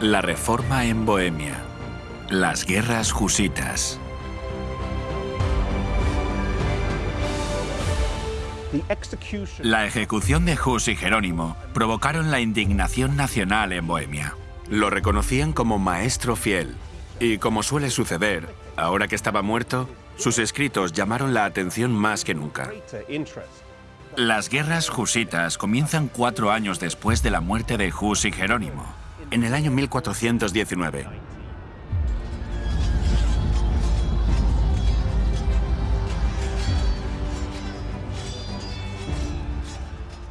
La reforma en Bohemia. Las guerras husitas. La ejecución de Hus y Jerónimo provocaron la indignación nacional en Bohemia. Lo reconocían como maestro fiel. Y como suele suceder, ahora que estaba muerto, sus escritos llamaron la atención más que nunca. Las guerras husitas comienzan cuatro años después de la muerte de Hus y Jerónimo, en el año 1419.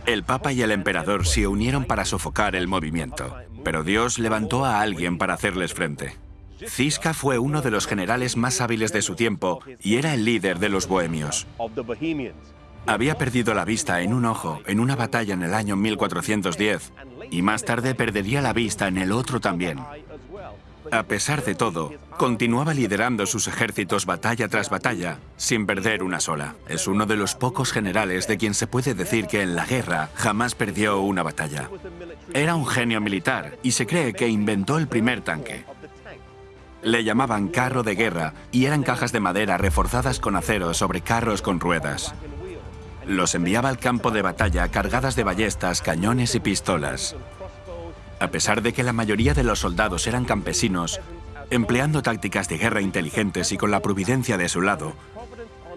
El Papa y el Emperador se unieron para sofocar el movimiento, pero Dios levantó a alguien para hacerles frente. Cisca fue uno de los generales más hábiles de su tiempo y era el líder de los bohemios. Había perdido la vista en un ojo en una batalla en el año 1410 y más tarde perdería la vista en el otro también. A pesar de todo, continuaba liderando sus ejércitos batalla tras batalla, sin perder una sola. Es uno de los pocos generales de quien se puede decir que en la guerra jamás perdió una batalla. Era un genio militar y se cree que inventó el primer tanque. Le llamaban carro de guerra y eran cajas de madera reforzadas con acero sobre carros con ruedas. Los enviaba al campo de batalla cargadas de ballestas, cañones y pistolas. A pesar de que la mayoría de los soldados eran campesinos, empleando tácticas de guerra inteligentes y con la providencia de su lado,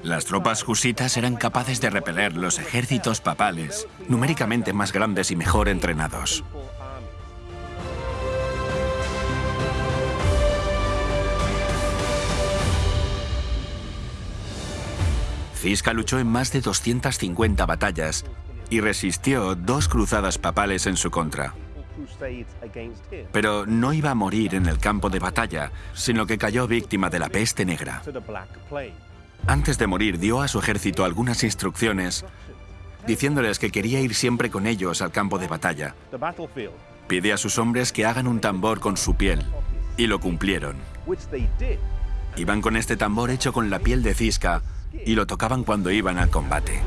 las tropas husitas eran capaces de repeler los ejércitos papales, numéricamente más grandes y mejor entrenados. Cisca luchó en más de 250 batallas y resistió dos cruzadas papales en su contra. Pero no iba a morir en el campo de batalla, sino que cayó víctima de la peste negra. Antes de morir dio a su ejército algunas instrucciones, diciéndoles que quería ir siempre con ellos al campo de batalla. Pide a sus hombres que hagan un tambor con su piel, y lo cumplieron. Iban con este tambor hecho con la piel de cisca, y lo tocaban cuando iban al combate.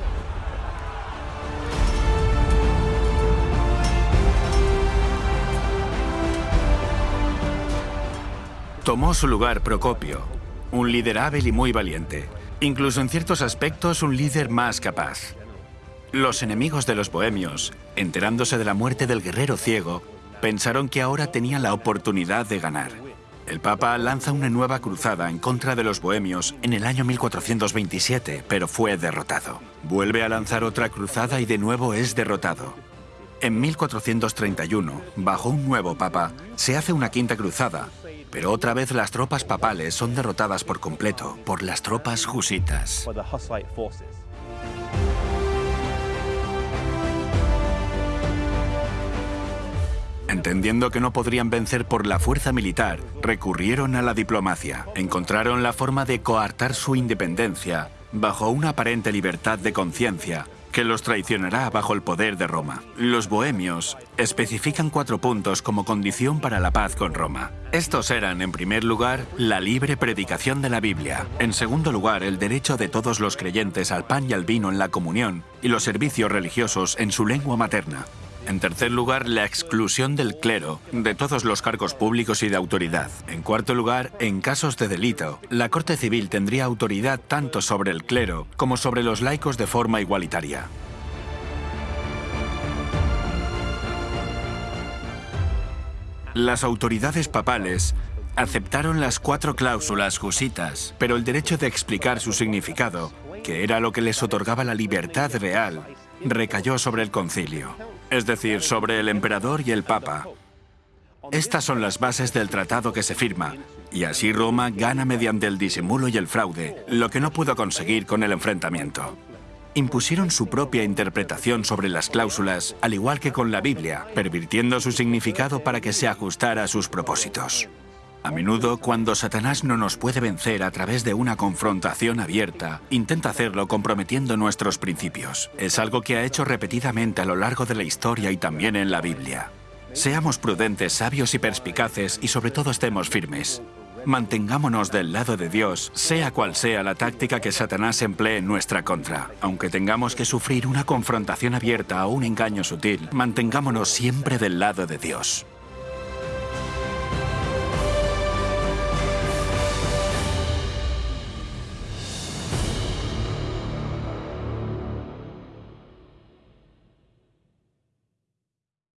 Tomó su lugar Procopio, un líder hábil y muy valiente, incluso en ciertos aspectos un líder más capaz. Los enemigos de los bohemios, enterándose de la muerte del guerrero ciego, pensaron que ahora tenían la oportunidad de ganar. El Papa lanza una nueva cruzada en contra de los bohemios en el año 1427, pero fue derrotado. Vuelve a lanzar otra cruzada y de nuevo es derrotado. En 1431, bajo un nuevo Papa, se hace una quinta cruzada, pero otra vez las tropas papales son derrotadas por completo por las tropas husitas. Entendiendo que no podrían vencer por la fuerza militar, recurrieron a la diplomacia. Encontraron la forma de coartar su independencia bajo una aparente libertad de conciencia que los traicionará bajo el poder de Roma. Los bohemios especifican cuatro puntos como condición para la paz con Roma. Estos eran, en primer lugar, la libre predicación de la Biblia, en segundo lugar, el derecho de todos los creyentes al pan y al vino en la comunión y los servicios religiosos en su lengua materna, en tercer lugar, la exclusión del clero de todos los cargos públicos y de autoridad. En cuarto lugar, en casos de delito, la Corte Civil tendría autoridad tanto sobre el clero como sobre los laicos de forma igualitaria. Las autoridades papales aceptaron las cuatro cláusulas husitas, pero el derecho de explicar su significado, que era lo que les otorgaba la libertad real, recayó sobre el concilio es decir, sobre el emperador y el papa. Estas son las bases del tratado que se firma, y así Roma gana mediante el disimulo y el fraude, lo que no pudo conseguir con el enfrentamiento. Impusieron su propia interpretación sobre las cláusulas, al igual que con la Biblia, pervirtiendo su significado para que se ajustara a sus propósitos. A menudo, cuando Satanás no nos puede vencer a través de una confrontación abierta, intenta hacerlo comprometiendo nuestros principios. Es algo que ha hecho repetidamente a lo largo de la historia y también en la Biblia. Seamos prudentes, sabios y perspicaces y sobre todo estemos firmes. Mantengámonos del lado de Dios, sea cual sea la táctica que Satanás emplee en nuestra contra. Aunque tengamos que sufrir una confrontación abierta o un engaño sutil, mantengámonos siempre del lado de Dios.